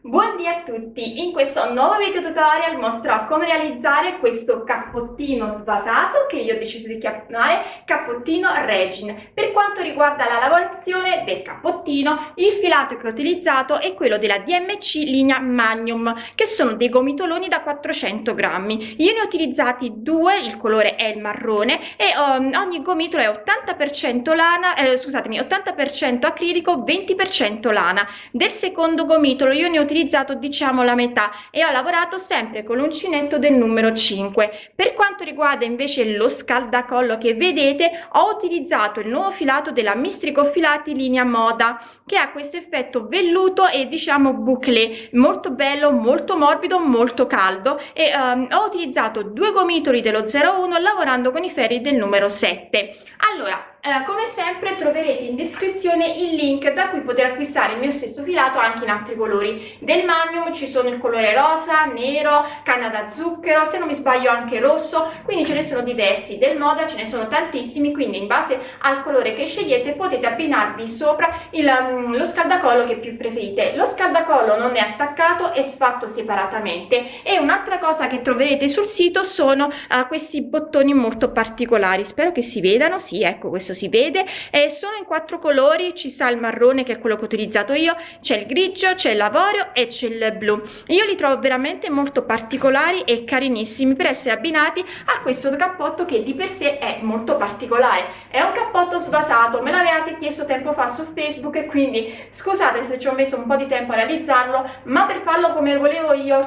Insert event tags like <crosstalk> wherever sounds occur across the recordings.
Buondì a tutti! In questo nuovo video tutorial mostrerò come realizzare questo cappottino svasato che io ho deciso di chiamare cappottino Regin. Per quanto riguarda la lavorazione del cappottino, il filato che ho utilizzato è quello della DMC linea Magnum, che sono dei gomitoloni da 400 grammi. Io ne ho utilizzati due, il colore è il marrone e um, ogni gomitolo è 80% lana, eh, scusatemi, 80% acrilico, 20% lana. Del secondo gomitolo io ne ho utilizzato diciamo la metà e ho lavorato sempre con l'uncinetto del numero 5 per quanto riguarda invece lo scaldacollo che vedete ho utilizzato il nuovo filato della mistrico filati linea moda che ha questo effetto velluto e diciamo bouclé. Molto bello molto morbido molto caldo e um, ho utilizzato due gomitoli dello 01 lavorando con i ferri del numero 7 allora eh, come sempre troverete in descrizione il link da cui poter acquistare il mio stesso filato anche in altri colori. Del Magnum ci sono il colore rosa, nero, canna da zucchero, se non mi sbaglio anche rosso quindi ce ne sono diversi. Del Moda ce ne sono tantissimi quindi in base al colore che scegliete potete abbinarvi sopra il, um, lo scaldacollo che più preferite. Lo scaldacollo non è attaccato è sfatto separatamente. E un'altra cosa che troverete sul sito sono uh, questi bottoni molto particolari. Spero che si vedano. Sì ecco questo questo si vede e sono in quattro colori ci sta il marrone che è quello che ho utilizzato io c'è il grigio c'è l'avorio e c'è il blu. Io li trovo veramente molto particolari e carinissimi per essere abbinati a questo cappotto che di per sé è molto particolare. È un cappotto svasato me l'avevate chiesto tempo fa su facebook e quindi scusate se ci ho messo un po di tempo a realizzarlo ma per farlo come volevo io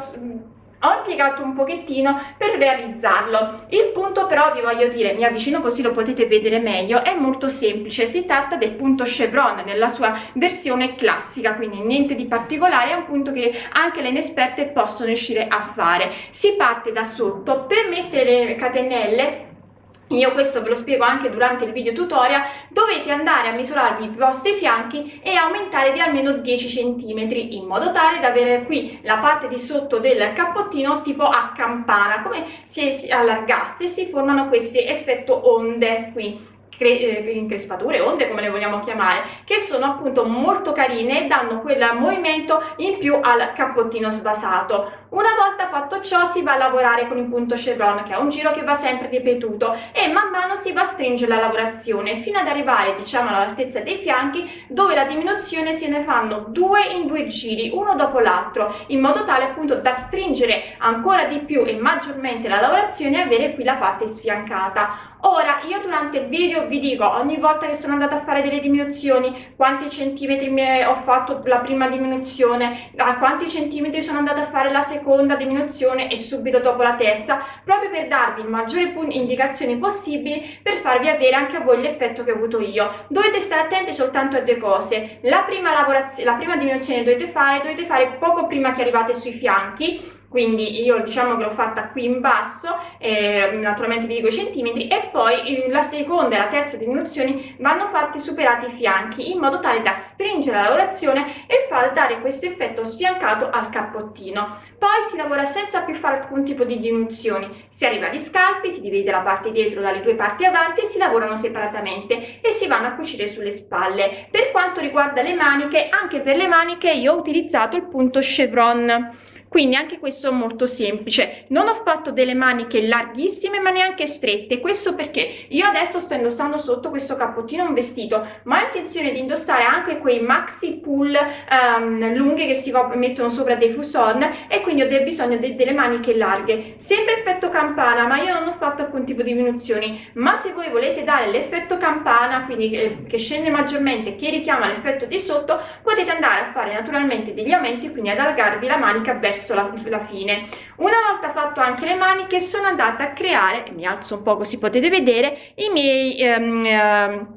ho impiegato un pochettino per realizzarlo. Il punto però vi voglio dire mi avvicino così lo potete vedere meglio è molto semplice. Si tratta del punto chevron nella sua versione classica quindi niente di particolare è un punto che anche le inesperte possono riuscire a fare. Si parte da sotto per mettere le catenelle io questo ve lo spiego anche durante il video tutorial dovete andare a misurarvi i vostri fianchi e aumentare di almeno 10 cm in modo tale da avere qui la parte di sotto del cappottino tipo a campana come se si allargasse si formano questi effetto onde qui eh, increspature, onde come le vogliamo chiamare, che sono appunto molto carine e danno quel movimento in più al cappottino sbasato. Una volta fatto ciò si va a lavorare con il punto chevron che è un giro che va sempre ripetuto e man mano si va a stringere la lavorazione fino ad arrivare diciamo all'altezza dei fianchi dove la diminuzione se ne fanno due in due giri uno dopo l'altro in modo tale appunto da stringere ancora di più e maggiormente la lavorazione e avere qui la parte sfiancata. Ora io durante il video vi dico ogni volta che sono andata a fare delle diminuzioni quanti centimetri ho fatto la prima diminuzione a quanti centimetri sono andata a fare la seconda diminuzione e subito dopo la terza proprio per darvi maggiori indicazioni possibili per farvi avere anche a voi l'effetto che ho avuto io. Dovete stare attenti soltanto a due cose. La prima la prima diminuzione dovete fare dovete fare poco prima che arrivate sui fianchi quindi io diciamo che l'ho fatta qui in basso eh, naturalmente vi dico i centimetri e poi la seconda e la terza diminuzioni vanno fatte superati i fianchi in modo tale da stringere la lavorazione e far dare questo effetto sfiancato al cappottino. Poi si lavora senza più fare alcun tipo di diminuzioni. Si arriva agli scalpi si divide la parte dietro dalle due parti avanti e si lavorano separatamente e si vanno a cucire sulle spalle. Per quanto riguarda le maniche anche per le maniche io ho utilizzato il punto chevron quindi anche questo è molto semplice. Non ho fatto delle maniche larghissime ma neanche strette. Questo perché io adesso sto indossando sotto questo cappottino un vestito ma ho intenzione di indossare anche quei maxi pull um, lunghe che si mettono sopra dei fuson e quindi ho del bisogno de delle maniche larghe. Sempre effetto campana ma io non ho fatto alcun tipo di diminuzioni. Ma se voi volete dare l'effetto campana quindi che, che scende maggiormente che richiama l'effetto di sotto potete andare a fare naturalmente degli aumenti quindi ad allargarvi la manica verso verso la, la fine. Una volta fatto anche le maniche sono andata a creare mi alzo un po' così potete vedere i miei ehm, ehm,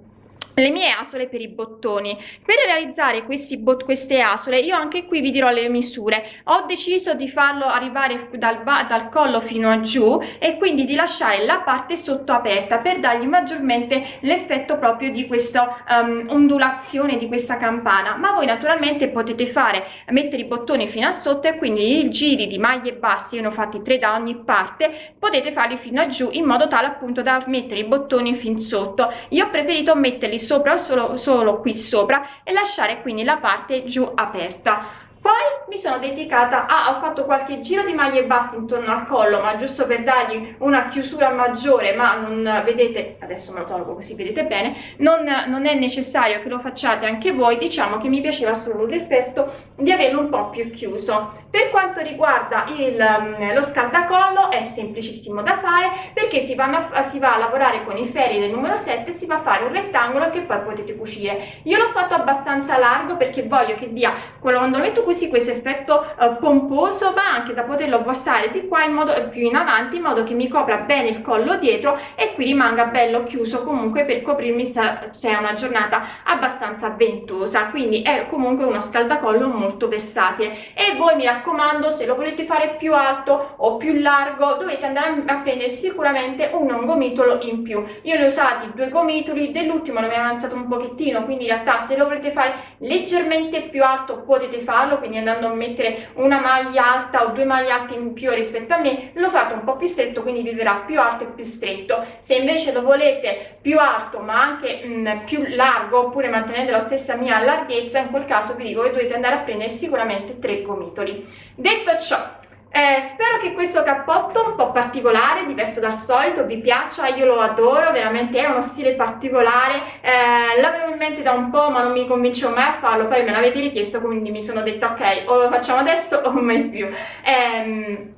le mie asole per i bottoni. Per realizzare questi bot queste asole io anche qui vi dirò le misure. Ho deciso di farlo arrivare dal, dal collo fino a giù e quindi di lasciare la parte sotto aperta per dargli maggiormente l'effetto proprio di questa um, ondulazione di questa campana. Ma voi naturalmente potete fare mettere i bottoni fino a sotto e quindi i giri di maglie basse io ne ho fatti tre da ogni parte potete farli fino a giù in modo tale appunto da mettere i bottoni fin sotto. Io ho preferito metterli sopra solo, solo qui sopra e lasciare quindi la parte giù aperta poi mi sono dedicata a ho fatto qualche giro di maglie basse intorno al collo ma giusto per dargli una chiusura maggiore ma non vedete adesso me lo tolgo così vedete bene non, non è necessario che lo facciate anche voi diciamo che mi piaceva solo l'effetto di averlo un po più chiuso. Per quanto riguarda il, mm, lo scaldacollo è semplicissimo da fare perché si, a, si va a lavorare con i ferri del numero 7 si va a fare un rettangolo che poi potete cucire. Io l'ho fatto abbastanza largo perché voglio che dia quando lo metto così questo effetto eh, pomposo ma anche da poterlo passare di qua in modo eh, più in avanti in modo che mi copra bene il collo dietro e qui rimanga bello chiuso comunque per coprirmi se è una giornata abbastanza ventosa. Quindi è comunque uno scaldacollo molto versatile. E voi mi raccomando se lo volete fare più alto o più largo dovete andare a prendere sicuramente un gomitolo in più. Io ne ho usati due gomitoli dell'ultimo ne ho avanzato un pochettino quindi in realtà se lo volete fare leggermente più alto potete farlo quindi andando a mettere una maglia alta o due maglie alte in più rispetto a me lo fate un po più stretto quindi vi verrà più alto e più stretto. Se invece lo volete più alto ma anche mh, mm, più largo oppure mantenendo la stessa mia larghezza in quel caso vi dico che dovete andare a prendere sicuramente tre gomitoli. Detto ciò eh, spero che questo cappotto un po' particolare, diverso dal solito, vi piaccia, io lo adoro, veramente è uno stile particolare, eh, l'avevo in mente da un po' ma non mi convincevo mai a farlo, poi me l'avete richiesto quindi mi sono detta ok, o lo facciamo adesso o mai più. Eh,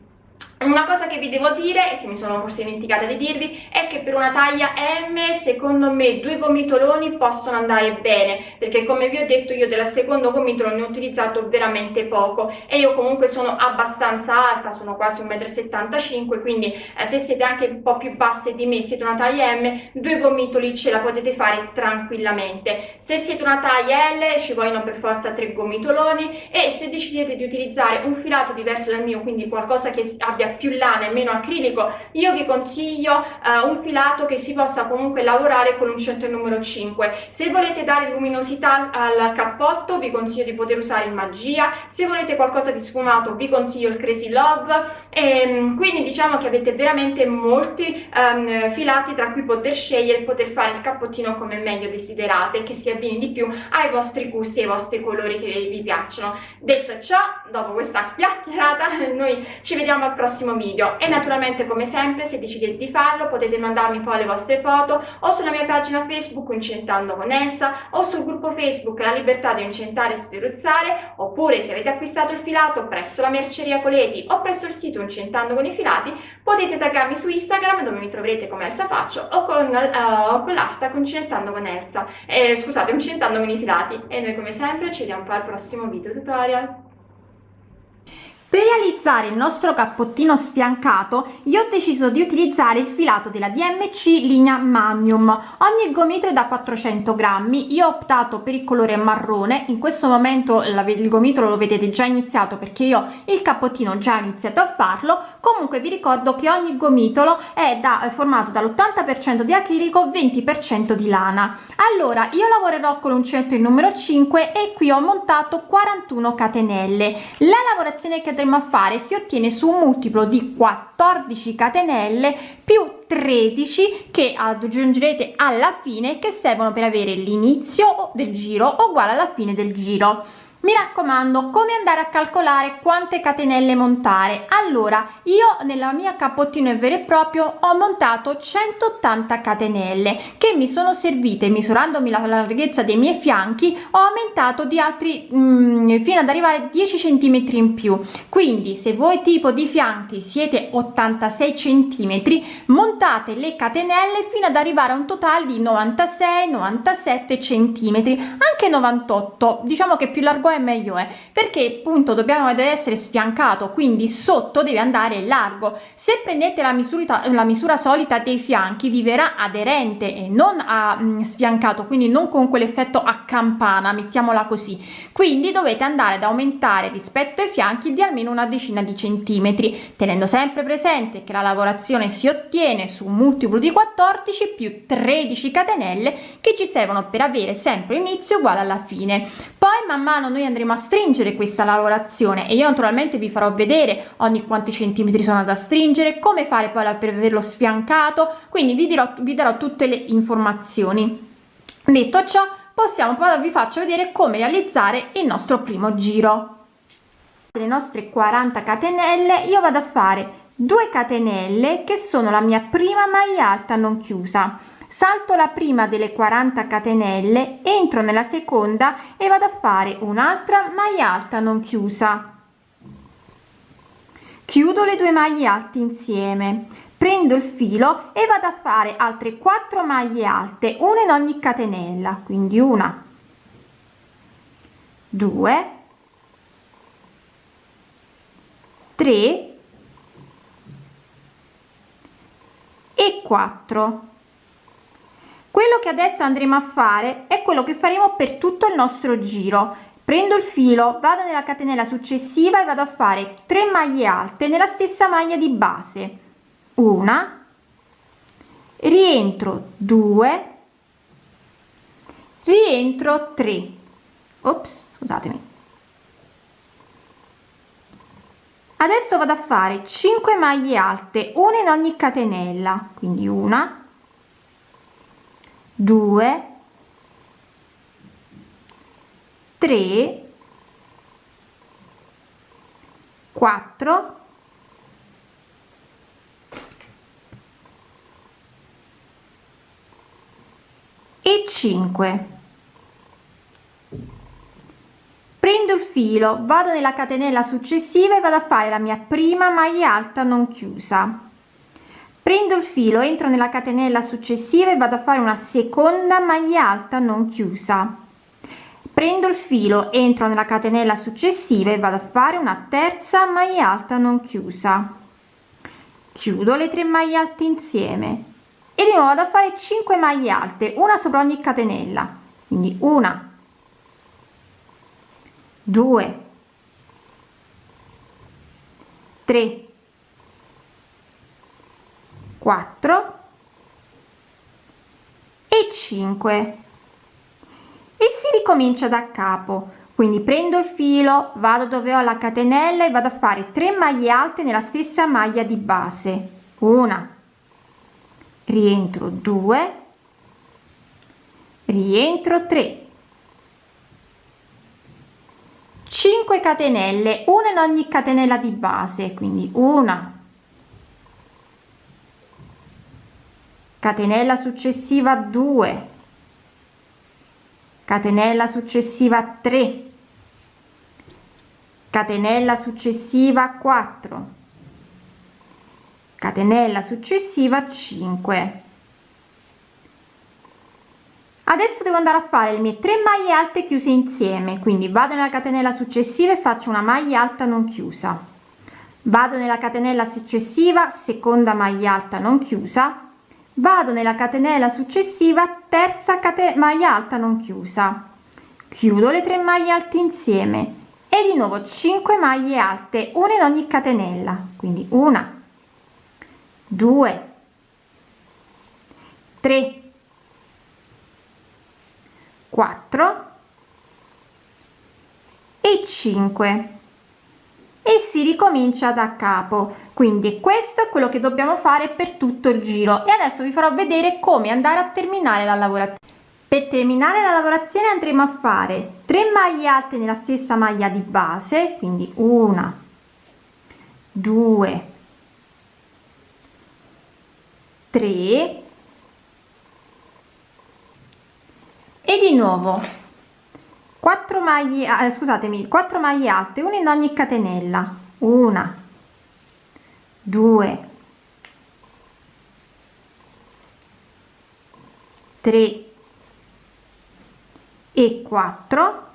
una cosa che vi devo dire, e che mi sono forse dimenticata di dirvi, è che per una taglia M secondo me due gomitoloni possono andare bene, perché come vi ho detto io della secondo gomitolo ne ho utilizzato veramente poco e io comunque sono abbastanza alta, sono quasi 1,75 m, quindi eh, se siete anche un po' più basse di me, siete una taglia M, due gomitoli ce la potete fare tranquillamente. Se siete una taglia L ci vogliono per forza tre gomitoloni e se decidete di utilizzare un filato diverso dal mio, quindi qualcosa che abbia abbia più lana e meno acrilico io vi consiglio uh, un filato che si possa comunque lavorare con l'uncinetto numero 5 se volete dare luminosità al cappotto vi consiglio di poter usare il magia. Se volete qualcosa di sfumato vi consiglio il crazy love. E ehm, quindi diciamo che avete veramente molti um, filati tra cui poter scegliere poter fare il cappottino come meglio desiderate che si abbini di più ai vostri gusti e ai vostri colori che vi piacciono. Detto ciò dopo questa chiacchierata <laughs> noi ci vediamo al prossimo prossimo video. E naturalmente come sempre se decidete di farlo potete mandarmi poi le vostre foto o sulla mia pagina facebook Incentando con Elsa o sul gruppo facebook La Libertà di Incentare e Sferuzzare oppure se avete acquistato il filato presso la merceria Coleti o presso il sito Incentando con i filati potete taggarmi su Instagram dove mi troverete come Elsa Faccio o con, uh, con l'hashtag Incentando con Elsa eh, scusate Incentando con i filati. E noi come sempre ci vediamo poi al prossimo video tutorial per realizzare il nostro cappottino sfiancato io ho deciso di utilizzare il filato della DMC linea Magnum. Ogni gomitolo è da 400 grammi, io ho optato per il colore marrone, in questo momento il gomitolo lo vedete già iniziato perché io il cappottino ho già iniziato a farlo, comunque vi ricordo che ogni gomitolo è, da, è formato dall'80% di acrilico 20% di lana. Allora io lavorerò con l'uncinetto il numero 5 e qui ho montato 41 catenelle. La lavorazione che andremo a fare si ottiene su un multiplo di 14 catenelle più 13 che aggiungerete alla fine che servono per avere l'inizio del giro uguale alla fine del giro mi raccomando come andare a calcolare quante catenelle montare? Allora io nella mia cappottino vero e proprio ho montato 180 catenelle che mi sono servite misurandomi la larghezza dei miei fianchi ho aumentato di altri mh, mm, fino ad arrivare a 10 centimetri in più. Quindi se voi tipo di fianchi siete 86 centimetri montate le catenelle fino ad arrivare a un totale di 96 97 centimetri anche 98 diciamo che più largo è è meglio è perché appunto dobbiamo essere sfiancato quindi sotto deve andare largo. Se prendete la misura la misura solita dei fianchi vi verrà aderente e non a mh, mm, sfiancato quindi non con quell'effetto a campana mettiamola così. Quindi dovete andare ad aumentare rispetto ai fianchi di almeno una decina di centimetri tenendo sempre presente che la lavorazione si ottiene su un multiplo di 14 più 13 catenelle che ci servono per avere sempre inizio uguale alla fine. Poi man mano noi andremo a stringere questa lavorazione e io naturalmente vi farò vedere ogni quanti centimetri sono da stringere come fare poi per averlo sfiancato quindi vi dirò vi darò tutte le informazioni. Detto ciò possiamo poi vi faccio vedere come realizzare il nostro primo giro. Le nostre 40 catenelle io vado a fare 2 catenelle che sono la mia prima maglia alta non chiusa salto la prima delle 40 catenelle entro nella seconda e vado a fare un'altra maglia alta non chiusa. Chiudo le due maglie alte insieme prendo il filo e vado a fare altre 4 maglie alte una in ogni catenella quindi una 2 3 e 4 quello che adesso andremo a fare è quello che faremo per tutto il nostro giro. Prendo il filo vado nella catenella successiva e vado a fare 3 maglie alte nella stessa maglia di base. Una rientro 2 rientro 3 ops scusatemi. Adesso vado a fare 5 maglie alte una in ogni catenella quindi una 2 3 4 e 5 prendo il filo vado nella catenella successiva e vado a fare la mia prima maglia alta non chiusa prendo il filo entro nella catenella successiva e vado a fare una seconda maglia alta non chiusa. Prendo il filo entro nella catenella successiva e vado a fare una terza maglia alta non chiusa. Chiudo le tre maglie alte insieme. E di nuovo vado a fare 5 maglie alte una sopra ogni catenella. Quindi una 2 3 4 e 5 e si ricomincia da capo. Quindi prendo il filo vado dove ho la catenella e vado a fare 3 maglie alte nella stessa maglia di base. Una. Rientro 2 rientro 3 5 catenelle una in ogni catenella di base. Quindi una catenella successiva 2 catenella successiva 3 catenella successiva 4 catenella successiva 5 adesso devo andare a fare le mie 3 maglie alte chiuse insieme. Quindi vado nella catenella successiva e faccio una maglia alta non chiusa. Vado nella catenella successiva seconda maglia alta non chiusa vado nella catenella successiva terza maglia alta non chiusa. Chiudo le tre maglie alte insieme. E di nuovo 5 maglie alte una in ogni catenella. Quindi una 2 3 4 e 5 e si ricomincia da capo. Quindi questo è quello che dobbiamo fare per tutto il giro. E adesso vi farò vedere come andare a terminare la lavorazione. Per terminare la lavorazione andremo a fare 3 maglie alte nella stessa maglia di base quindi una 2 3 e di nuovo 4 maglie eh, scusatemi 4 maglie alte una in ogni catenella. Una. 2 3 e 4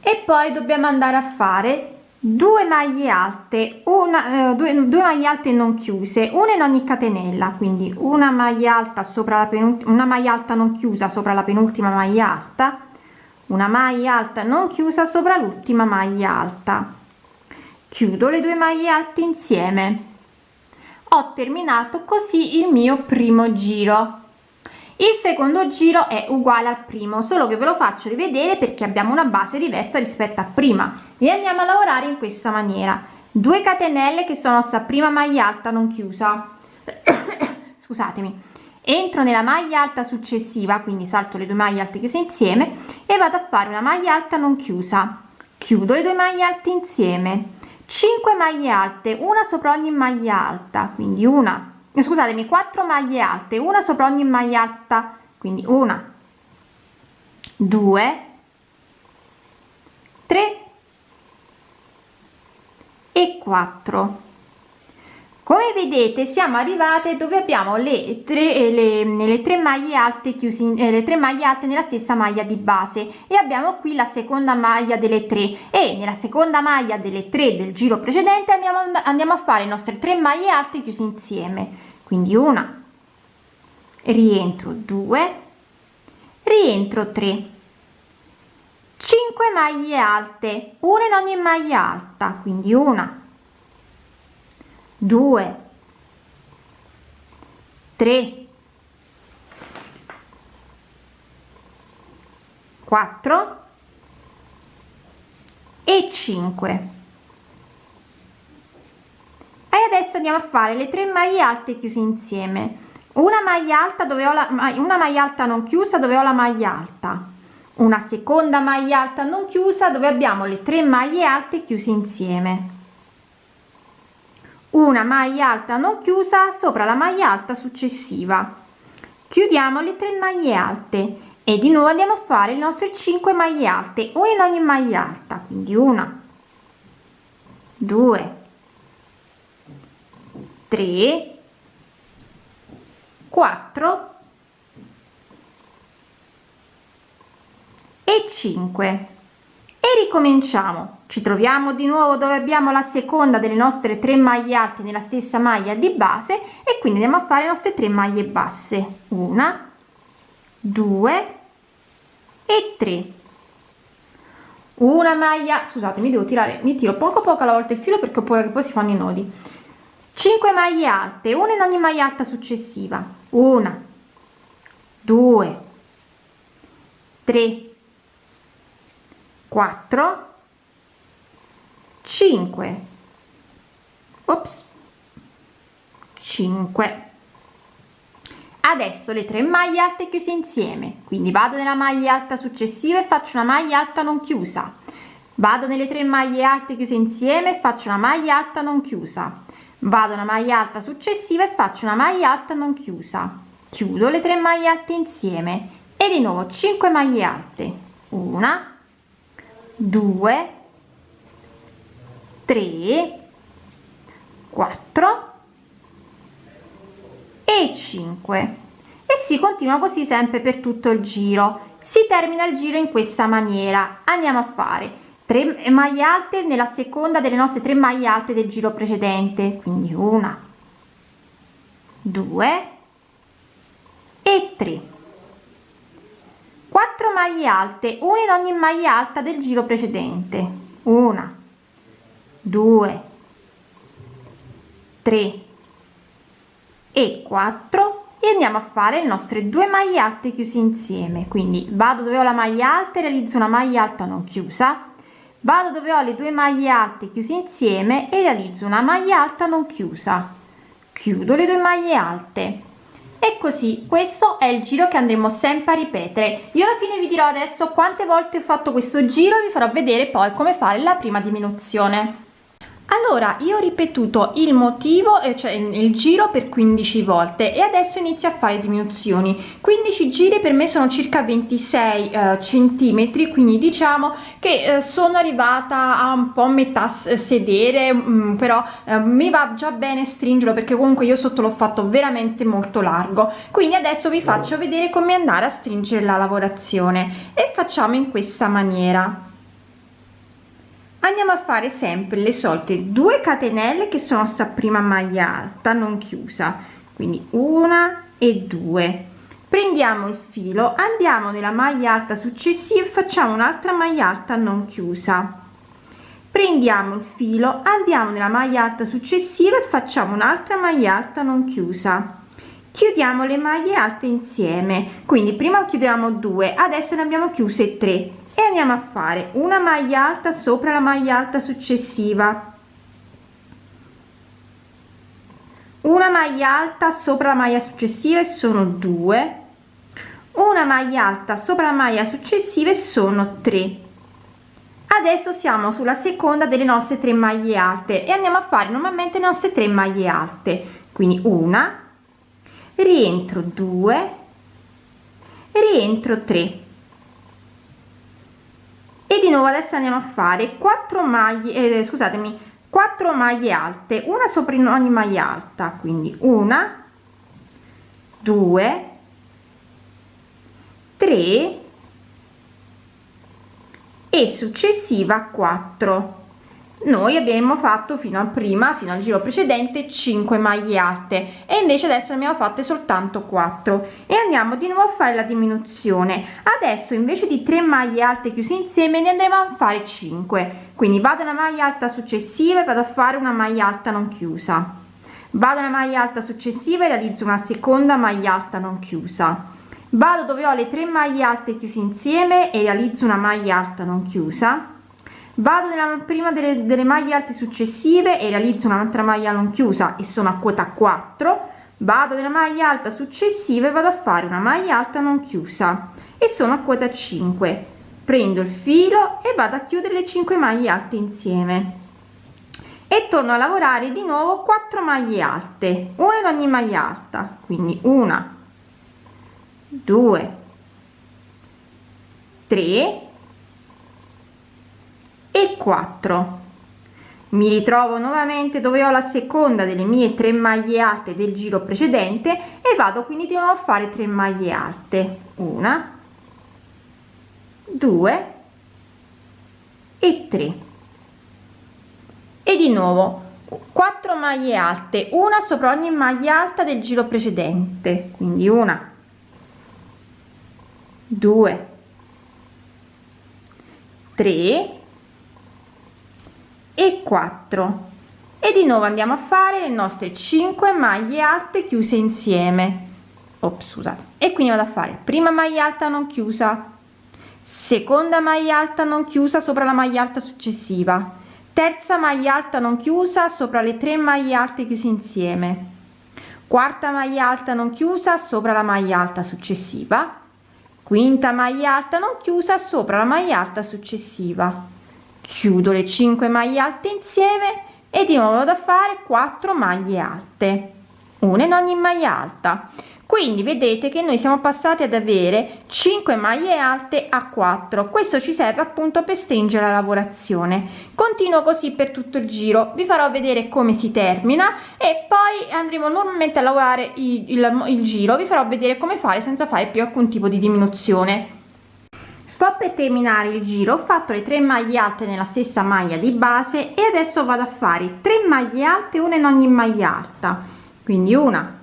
e poi dobbiamo andare a fare 2 maglie alte una eh, due, due maglie alte non chiuse una in ogni catenella quindi una maglia alta sopra la penultima una maglia alta non chiusa sopra la penultima maglia alta una maglia alta non chiusa sopra l'ultima maglia alta. Chiudo le due maglie alte insieme. Ho terminato così il mio primo giro. Il secondo giro è uguale al primo solo che ve lo faccio rivedere perché abbiamo una base diversa rispetto a prima e andiamo a lavorare in questa maniera. 2 catenelle che sono sta prima maglia alta non chiusa. <coughs> Scusatemi. Entro nella maglia alta successiva quindi salto le due maglie alte chiuse insieme e vado a fare una maglia alta non chiusa. Chiudo le due maglie alte insieme. 5 maglie alte una sopra ogni maglia alta quindi una. Scusatemi 4 maglie alte una sopra ogni maglia alta quindi una. 2 3 e 4 come vedete siamo arrivate dove abbiamo le tre eh, le, le tre maglie alte chiusi eh, le tre maglie alte nella stessa maglia di base e abbiamo qui la seconda maglia delle tre. E nella seconda maglia delle tre del giro precedente andiamo andiamo a fare le nostre tre maglie alte chiuse insieme. Quindi una rientro 2 rientro 3 5 maglie alte una in ogni maglia alta quindi una 2 3 4 e 5 e adesso andiamo a fare le tre maglie alte chiuse insieme. Una maglia alta dove ho la una maglia alta non chiusa dove ho la maglia alta. Una seconda maglia alta non chiusa dove abbiamo le tre maglie alte chiuse insieme una maglia alta non chiusa sopra la maglia alta successiva. Chiudiamo le tre maglie alte e di nuovo andiamo a fare le nostre 5 maglie alte una in ogni maglia alta quindi una 2 3 4 e 5 e ricominciamo ci troviamo di nuovo dove abbiamo la seconda delle nostre tre maglie alte nella stessa maglia di base e quindi andiamo a fare le nostre tre maglie basse. Una due e tre. Una maglia scusate mi devo tirare mi tiro poco poco alla volta il filo perché ho paura che poi si fanno i nodi. 5 maglie alte una in ogni maglia alta successiva. Una due tre 4 5 ops. 5 adesso le tre maglie alte chiuse insieme. Quindi vado nella maglia alta successiva e faccio una maglia alta non chiusa. Vado nelle tre maglie alte chiuse insieme e faccio una maglia alta non chiusa. Vado una maglia alta successiva e faccio una maglia alta non chiusa. Chiudo le tre maglie alte insieme. E di nuovo 5 maglie alte. Una 2 3 4 e 5 e si continua così sempre per tutto il giro. Si termina il giro in questa maniera. Andiamo a fare 3 maglie alte nella seconda delle nostre 3 maglie alte del giro precedente. Quindi una 2 e 3 4 maglie alte una in ogni maglia alta del giro precedente. Una 2 3 e 4 e andiamo a fare le nostre due maglie alte chiuse insieme. Quindi vado dove ho la maglia alta realizzo una maglia alta non chiusa. Vado dove ho le due maglie alte chiuse insieme e realizzo una maglia alta non chiusa. Chiudo le due maglie alte. E così questo è il giro che andremo sempre a ripetere. Io alla fine vi dirò adesso quante volte ho fatto questo giro e vi farò vedere poi come fare la prima diminuzione allora io ho ripetuto il motivo cioè il giro per 15 volte e adesso inizio a fare diminuzioni. 15 giri per me sono circa 26 eh, centimetri quindi diciamo che eh, sono arrivata a un po metà sedere mh, mm, però eh, mi va già bene stringerlo perché comunque io sotto l'ho fatto veramente molto largo. Quindi adesso vi faccio vedere come andare a stringere la lavorazione e facciamo in questa maniera andiamo a fare sempre le solite 2 catenelle che sono sta prima maglia alta non chiusa. Quindi una e due. Prendiamo il filo andiamo nella maglia alta successiva e facciamo un'altra maglia alta non chiusa. Prendiamo il filo andiamo nella maglia alta successiva e facciamo un'altra maglia alta non chiusa. Chiudiamo le maglie alte insieme. Quindi prima chiudiamo due adesso ne abbiamo chiuse tre e andiamo a fare una maglia alta sopra la maglia alta successiva. Una maglia alta sopra la maglia successiva e sono 2 una maglia alta sopra la maglia successiva e sono 3 adesso siamo sulla seconda delle nostre tre maglie alte e andiamo a fare normalmente le nostre tre maglie alte. Quindi una rientro 2 rientro 3 e di nuovo adesso andiamo a fare 4 maglie eh, scusatemi 4 maglie alte una sopra in ogni maglia alta quindi una 2 3 e successiva 4 noi abbiamo fatto fino a prima fino al giro precedente 5 maglie alte e invece adesso ne abbiamo fatte soltanto 4 e andiamo di nuovo a fare la diminuzione. Adesso invece di 3 maglie alte chiuse insieme ne andremo a fare 5 quindi vado una maglia alta successiva e vado a fare una maglia alta non chiusa. Vado una maglia alta successiva e realizzo una seconda maglia alta non chiusa. Vado dove ho le 3 maglie alte chiuse insieme e realizzo una maglia alta non chiusa vado nella prima delle, delle maglie alte successive e realizzo un'altra maglia non chiusa e sono a quota 4 vado nella maglia alta successiva e vado a fare una maglia alta non chiusa e sono a quota 5 prendo il filo e vado a chiudere le 5 maglie alte insieme. E torno a lavorare di nuovo 4 maglie alte una in ogni maglia alta. Quindi una 2 3 e 4 mi ritrovo nuovamente dove ho la seconda delle mie tre maglie alte del giro precedente e vado quindi di nuovo a fare 3 maglie alte. Una 2 e 3 e di nuovo 4 maglie alte una sopra ogni maglia alta del giro precedente. Quindi una 2 3 e 4 e di nuovo andiamo a fare le nostre 5 maglie alte chiuse insieme. Ops, scusate. E quindi vado a fare prima maglia alta non chiusa seconda maglia alta non chiusa sopra la maglia alta successiva terza maglia alta non chiusa sopra le tre maglie alte chiuse insieme quarta maglia alta non chiusa sopra la maglia alta successiva quinta maglia alta non chiusa sopra la maglia alta successiva chiudo le 5 maglie alte insieme e di nuovo da fare 4 maglie alte. Una in ogni maglia alta. Quindi vedete che noi siamo passati ad avere 5 maglie alte a 4 questo ci serve appunto per stringere la lavorazione. Continuo così per tutto il giro. Vi farò vedere come si termina e poi andremo normalmente a lavorare il, il, il giro. Vi farò vedere come fare senza fare più alcun tipo di diminuzione sto per terminare il giro ho fatto le 3 maglie alte nella stessa maglia di base e adesso vado a fare 3 maglie alte una in ogni maglia alta. Quindi una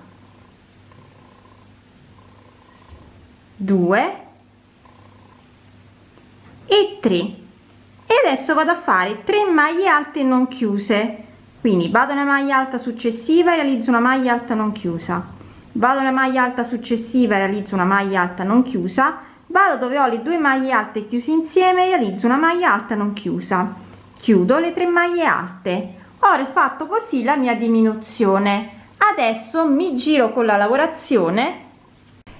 2 e 3 e adesso vado a fare 3 maglie alte non chiuse. Quindi vado nella maglia alta successiva e realizzo una maglia alta non chiusa. Vado nella maglia alta successiva e realizzo una maglia alta non chiusa vado dove ho le due maglie alte chiuse insieme realizzo una maglia alta non chiusa. Chiudo le tre maglie alte. Ho fatto così la mia diminuzione. Adesso mi giro con la lavorazione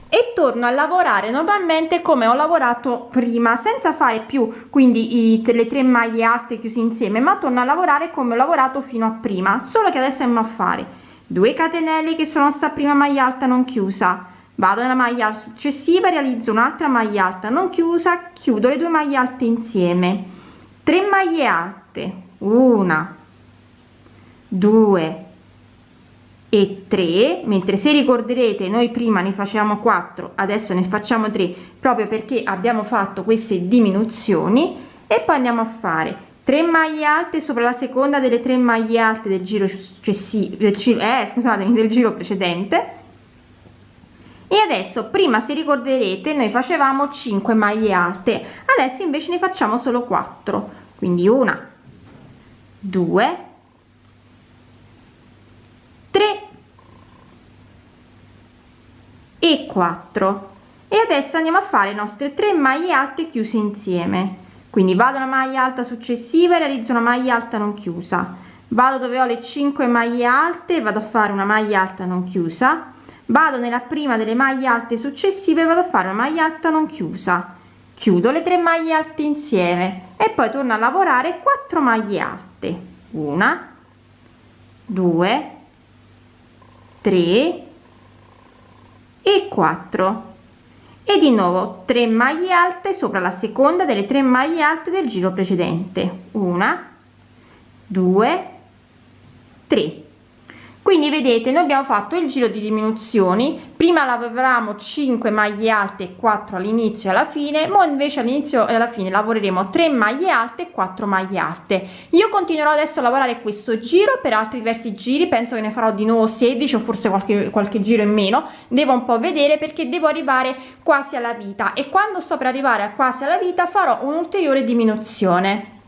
e torno a lavorare normalmente come ho lavorato prima senza fare più quindi i, le tre maglie alte chiuse insieme ma torno a lavorare come ho lavorato fino a prima solo che adesso andiamo a fare 2 catenelle che sono sta prima maglia alta non chiusa vado nella maglia successiva realizzo un'altra maglia alta non chiusa chiudo le due maglie alte insieme. 3 maglie alte una 2 e 3 mentre se ricorderete noi prima ne facciamo 4 adesso ne facciamo 3 proprio perché abbiamo fatto queste diminuzioni e poi andiamo a fare 3 maglie alte sopra la seconda delle 3 maglie alte del giro successivo del, eh, scusatemi, del giro precedente e adesso prima se ricorderete noi facevamo 5 maglie alte adesso invece ne facciamo solo 4 quindi una 2 3 e 4 e adesso andiamo a fare le nostre 3 maglie alte chiuse insieme. Quindi vado una maglia alta successiva e realizzo una maglia alta non chiusa. Vado dove ho le 5 maglie alte vado a fare una maglia alta non chiusa vado nella prima delle maglie alte successive vado a fare una maglia alta non chiusa. Chiudo le tre maglie alte insieme e poi torno a lavorare 4 maglie alte. Una 2 3 e 4 e di nuovo 3 maglie alte sopra la seconda delle tre maglie alte del giro precedente. Una 2 3 quindi vedete noi abbiamo fatto il giro di diminuzioni. Prima lavoriamo 5 maglie alte e 4 all'inizio e alla fine ma invece all'inizio e alla fine lavoreremo 3 maglie alte e 4 maglie alte. Io continuerò adesso a lavorare questo giro per altri diversi giri penso che ne farò di nuovo 16 o forse qualche qualche giro in meno. Devo un po vedere perché devo arrivare quasi alla vita e quando sto per arrivare a quasi alla vita farò un'ulteriore diminuzione